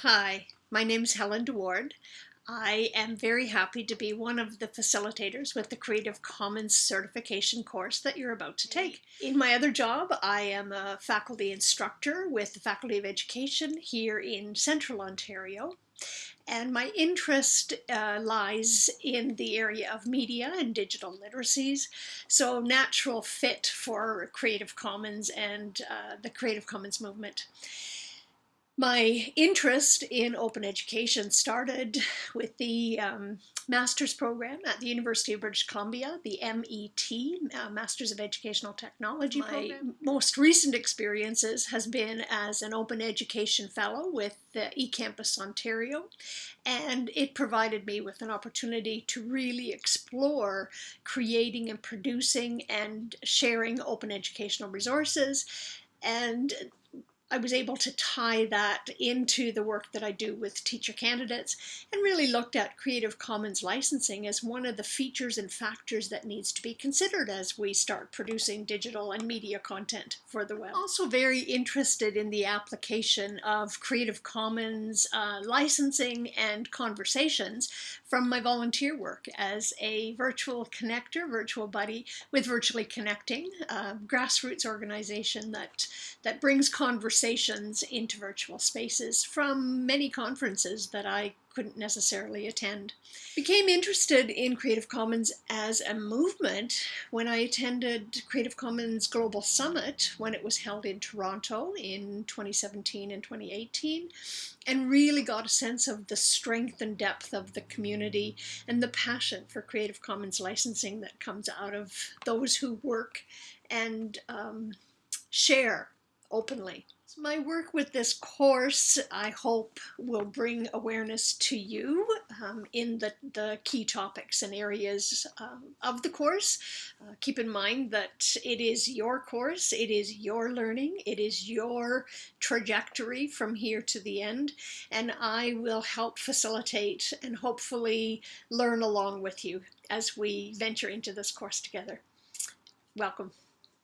Hi, my name is Helen DeWaard. I am very happy to be one of the facilitators with the Creative Commons certification course that you're about to take. In my other job, I am a faculty instructor with the Faculty of Education here in Central Ontario. And my interest uh, lies in the area of media and digital literacies. So natural fit for Creative Commons and uh, the Creative Commons movement. My interest in open education started with the um, master's program at the University of British Columbia, the MET, uh, Masters of Educational Technology My program. most recent experiences has been as an open education fellow with the eCampus Ontario, and it provided me with an opportunity to really explore creating and producing and sharing open educational resources and I was able to tie that into the work that I do with teacher candidates and really looked at Creative Commons licensing as one of the features and factors that needs to be considered as we start producing digital and media content for the web. Also very interested in the application of Creative Commons uh, licensing and conversations from my volunteer work as a virtual connector, virtual buddy with Virtually Connecting, a grassroots organization that, that brings conversation conversations into virtual spaces from many conferences that I couldn't necessarily attend. Became interested in Creative Commons as a movement when I attended Creative Commons Global Summit when it was held in Toronto in 2017 and 2018 and really got a sense of the strength and depth of the community and the passion for Creative Commons licensing that comes out of those who work and um, share openly. My work with this course, I hope, will bring awareness to you um, in the, the key topics and areas um, of the course. Uh, keep in mind that it is your course, it is your learning, it is your trajectory from here to the end, and I will help facilitate and hopefully learn along with you as we venture into this course together. Welcome.